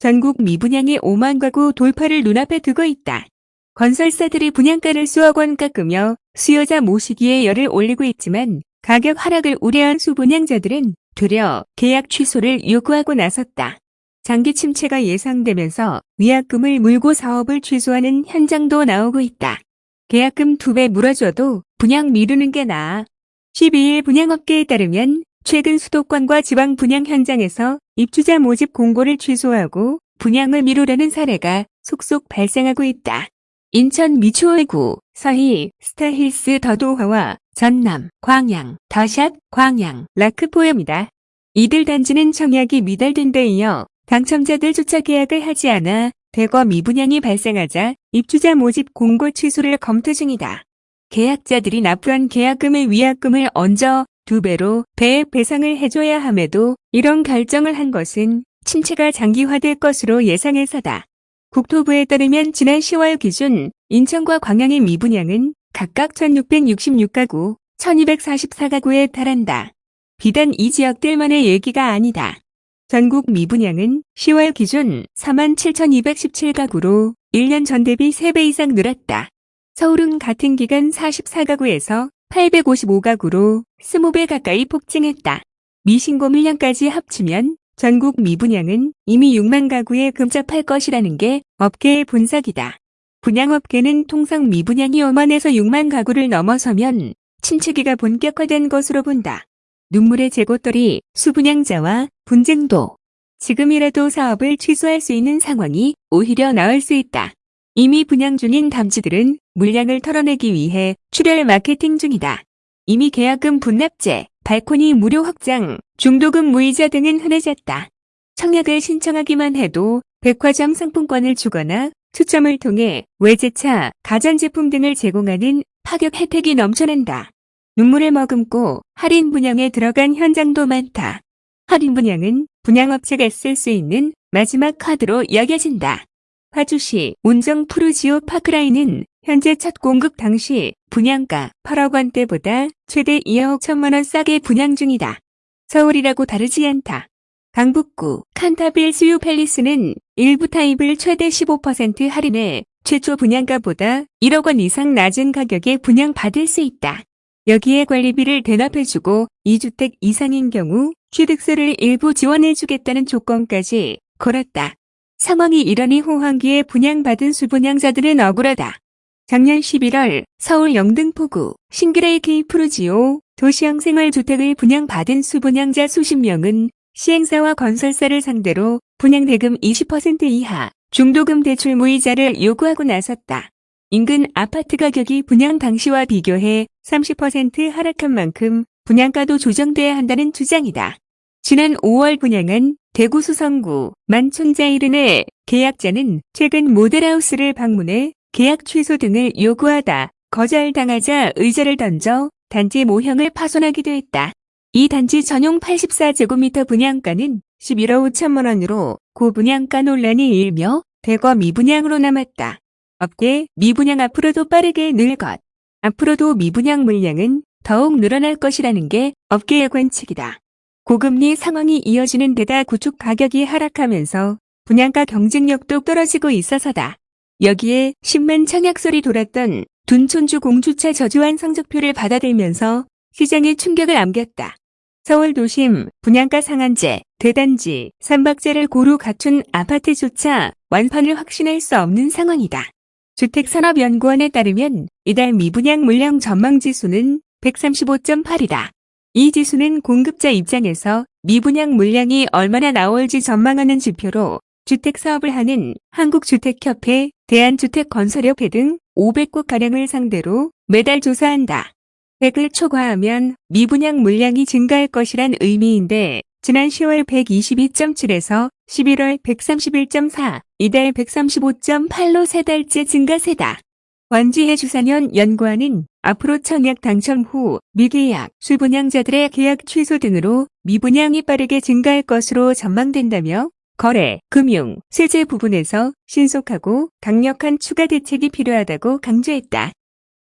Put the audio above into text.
전국 미분양의 5만 가구 돌파를 눈앞에 두고 있다. 건설사들이 분양가를 수억 원 깎으며 수요자 모시기에 열을 올리고 있지만 가격 하락을 우려한 수분양자들은 되려 계약 취소를 요구하고 나섰다. 장기 침체가 예상되면서 위약금을 물고 사업을 취소하는 현장도 나오고 있다. 계약금 두 배 물어줘도 분양 미루는 게 나아. 12일 분양업계에 따르면 최근 수도권과 지방 분양 현장에서 입주자 모집 공고를 취소하고 분양을 미루려는 사례가 속속 발생하고 있다. 인천 미추홀구, 서희, 스타힐스 더도화와 전남, 광양, 더샷, 광양, 라크포엠이다. 이들 단지는 청약이 미달된 데 이어 당첨자들 조차 계약을 하지 않아 대거 미분양이 발생하자 입주자 모집 공고 취소를 검토 중이다. 계약자들이 납부한 계약금의 위약금을 얹어 두 배로 배액 배상을 해줘야 함에도 이런 결정을 한 것은 침체가 장기화될 것으로 예상해서다. 국토부에 따르면 지난 10월 기준 인천과 광양의 미분양은 각각 1666가구, 1244가구에 달한다. 비단 이 지역들만의 얘기가 아니다. 전국 미분양은 10월 기준 47,217가구로 1년 전 대비 3배 이상 늘었다. 서울은 같은 기간 44가구에서 855가구로 20배 가까이 폭증했다. 미신고 물량까지 합치면 전국 미분양은 이미 6만 가구에 근접할 것이라는 게 업계의 분석이다. 분양업계는 통상 미분양이 5만에서 6만 가구를 넘어서면 침체기가 본격화된 것으로 본다. 눈물의 재고떨이 수분양자와 분쟁도 지금이라도 사업을 취소할 수 있는 상황이 오히려 나을 수 있다. 이미 분양 중인 담지들은 물량을 털어내기 위해 출혈 마케팅 중이다. 이미 계약금 분납제, 발코니 무료 확장, 중도금 무이자 등은 흔해졌다. 청약을 신청하기만 해도 백화점 상품권을 주거나 추첨을 통해 외제차, 가전제품 등을 제공하는 파격 혜택이 넘쳐난다. 눈물을 머금고 할인 분양에 들어간 현장도 많다. 할인 분양은 분양업체가 쓸 수 있는 마지막 카드로 여겨진다. 파주시 운정 푸르지오 파크라인은 현재 첫 공급 당시 분양가 8억 원대보다 최대 2억 1천만 원 싸게 분양 중이다. 서울이라고 다르지 않다. 강북구 칸타빌 수유 팰리스는 일부 타입을 최대 15% 할인해 최초 분양가보다 1억 원 이상 낮은 가격에 분양받을 수 있다. 여기에 관리비를 대납해주고 2주택 이상인 경우 취득세를 일부 지원해주겠다는 조건까지 걸었다. 상황이 이러니 호황기에 분양받은 수분양자들은 억울하다. 작년 11월 서울 영등포구 신길 AK 푸르지오 도시형 생활주택을 분양받은 수분양자 수십 명은 시행사와 건설사를 상대로 분양대금 20% 인하 중도금 대출 무이자를 요구하고 나섰다. 인근 아파트 가격이 분양 당시와 비교해 30% 하락한 만큼 분양가도 조정돼야 한다는 주장이다. 지난 5월 분양한 대구 수성구 만촌자이른의 계약자는 최근 모델하우스를 방문해 계약 취소 등을 요구하다 거절당하자 의자를 던져 단지 모형을 파손하기도 했다. 이 단지 전용 84제곱미터 분양가는 11억 5천만 원으로 고분양가 논란이 일며 대거 미분양으로 남았다. 업계 미분양 앞으로도 빠르게 늘 것. 앞으로도 미분양 물량은 더욱 늘어날 것이라는 게 업계의 관측이다. 고금리 상황이 이어지는 데다 구축 가격이 하락하면서 분양가 경쟁력도 떨어지고 있어서다. 여기에 10만 청약설이 돌았던 둔촌주 공주차 저주한 성적표를 받아들면서 시장에 충격을 안겼다. 서울 도심 분양가 상한제, 대단지, 삼박제를 고루 갖춘 아파트조차 완판을 확신할 수 없는 상황이다. 주택산업연구원에 따르면 이달 미분양 물량 전망지수는 135.8이다. 이 지수는 공급자 입장에서 미분양 물량이 얼마나 나올지 전망하는 지표로 주택 사업을 하는 한국주택협회, 대한주택건설협회 등 500곳가량을 상대로 매달 조사한다. 100을 초과하면 미분양 물량이 증가할 것이란 의미인데 지난 10월 122.7에서 11월 131.4, 이달 135.8로 세 달째 증가세다. 원지혜 주사년 연구원은 앞으로 청약 당첨 후 미계약, 수분양자들의 계약 취소 등으로 미분양이 빠르게 증가할 것으로 전망된다며 거래, 금융, 세제 부분에서 신속하고 강력한 추가 대책이 필요하다고 강조했다.